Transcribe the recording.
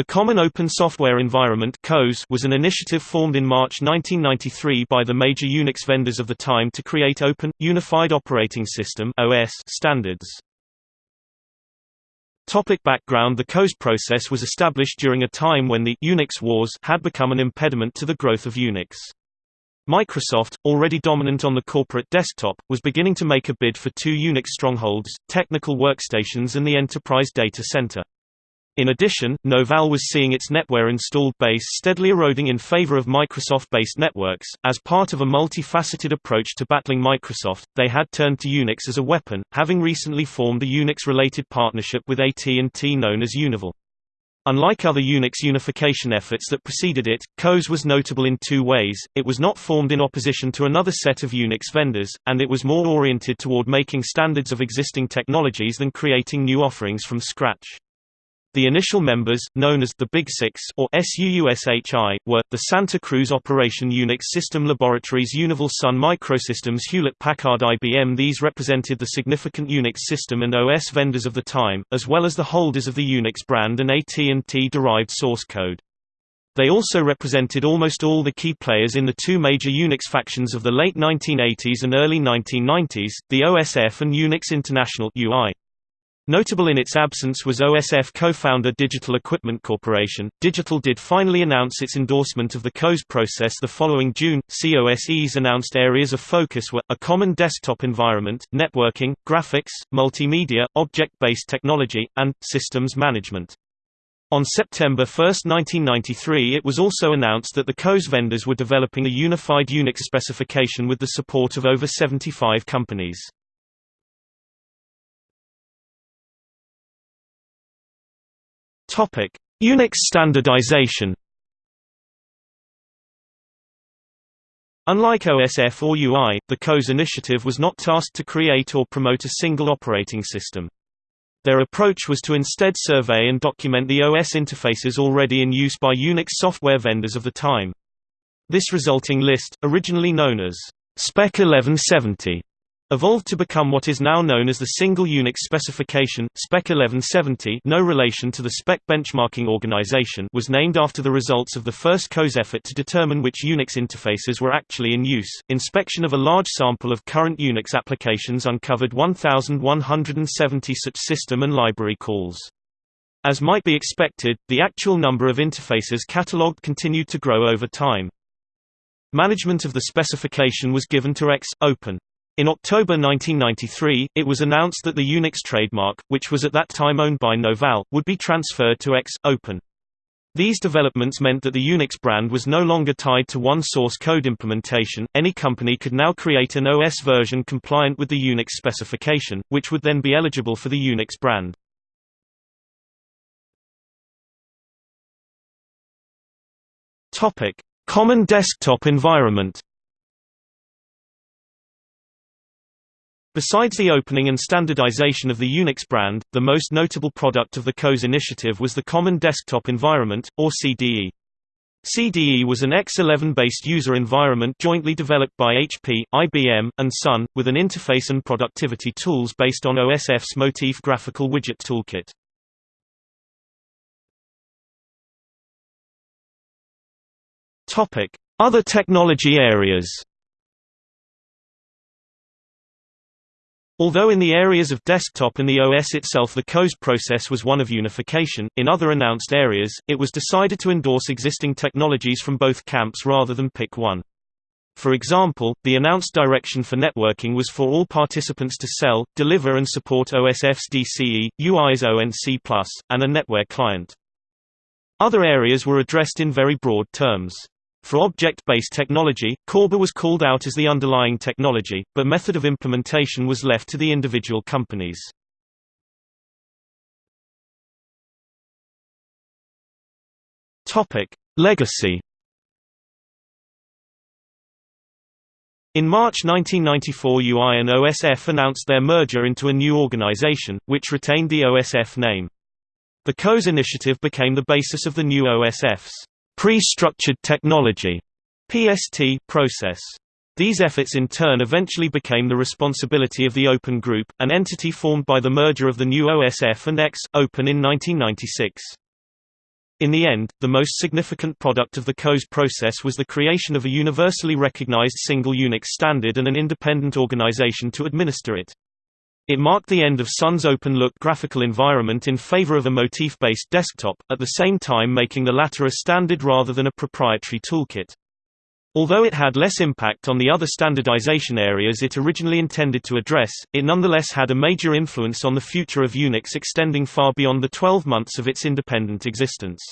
The Common Open Software Environment was an initiative formed in March 1993 by the major Unix vendors of the time to create open, unified operating system standards. Topic background The COSE process was established during a time when the Unix wars had become an impediment to the growth of Unix. Microsoft, already dominant on the corporate desktop, was beginning to make a bid for two Unix strongholds, technical workstations and the enterprise data center. In addition, Novell was seeing its NetWare installed base steadily eroding in favor of Microsoft-based networks. As part of a multifaceted approach to battling Microsoft, they had turned to Unix as a weapon, having recently formed a Unix-related partnership with AT&T known as Univel. Unlike other Unix unification efforts that preceded it, COSE was notable in two ways, it was not formed in opposition to another set of Unix vendors, and it was more oriented toward making standards of existing technologies than creating new offerings from scratch. The initial members, known as the Big Six or SUUSHI, were, the Santa Cruz Operation Unix System Laboratories Univel Sun Microsystems Hewlett-Packard IBM These represented the significant Unix system and OS vendors of the time, as well as the holders of the Unix brand and AT&T-derived source code. They also represented almost all the key players in the two major Unix factions of the late 1980s and early 1990s, the OSF and Unix International UI. Notable in its absence was OSF co-founder Digital Equipment Corporation. Digital did finally announce its endorsement of the COSE process the following June. COSE's announced areas of focus were, a common desktop environment, networking, graphics, multimedia, object-based technology, and, systems management. On September 1, 1993 it was also announced that the COSE vendors were developing a unified Unix specification with the support of over 75 companies. Topic: Unix standardization. Unlike OSF or UI, the COSE initiative was not tasked to create or promote a single operating system. Their approach was to instead survey and document the OS interfaces already in use by Unix software vendors of the time. This resulting list, originally known as Spec 1170, evolved to become what is now known as the Single Unix Specification, Spec 1170 no relation to the Spec Benchmarking Organization was named after the results of the first COSE effort to determine which Unix interfaces were actually in use. Inspection of a large sample of current Unix applications uncovered 1,170 such system and library calls. As might be expected, the actual number of interfaces catalogued continued to grow over time. Management of the specification was given to X, Open. In October 1993, it was announced that the Unix trademark, which was at that time owned by Novell, would be transferred to X, Open. These developments meant that the Unix brand was no longer tied to one source code implementation, any company could now create an OS version compliant with the Unix specification, which would then be eligible for the Unix brand. Common desktop environment Besides the opening and standardization of the Unix brand, the most notable product of the COSE initiative was the Common Desktop Environment, or CDE. CDE was an X11-based user environment jointly developed by HP, IBM, and Sun, with an interface and productivity tools based on OSF's Motif graphical widget toolkit. Other technology areas Although in the areas of desktop and the OS itself the COSE process was one of unification, in other announced areas, it was decided to endorse existing technologies from both camps rather than pick one. For example, the announced direction for networking was for all participants to sell, deliver and support OSF's DCE, UI's ONC+, and a NetWare client. Other areas were addressed in very broad terms. For object-based technology, CORBA was called out as the underlying technology, but method of implementation was left to the individual companies. Legacy In March 1994 UI and OSF announced their merger into a new organization, which retained the OSF name. The COSE initiative became the basis of the new OSF's pre-structured technology PST process. These efforts in turn eventually became the responsibility of the Open Group, an entity formed by the merger of the new OSF and X, Open in 1996. In the end, the most significant product of the COSE process was the creation of a universally recognized single Unix standard and an independent organization to administer it. It marked the end of Sun's open-look graphical environment in favor of a motif-based desktop, at the same time making the latter a standard rather than a proprietary toolkit. Although it had less impact on the other standardization areas it originally intended to address, it nonetheless had a major influence on the future of Unix extending far beyond the 12 months of its independent existence.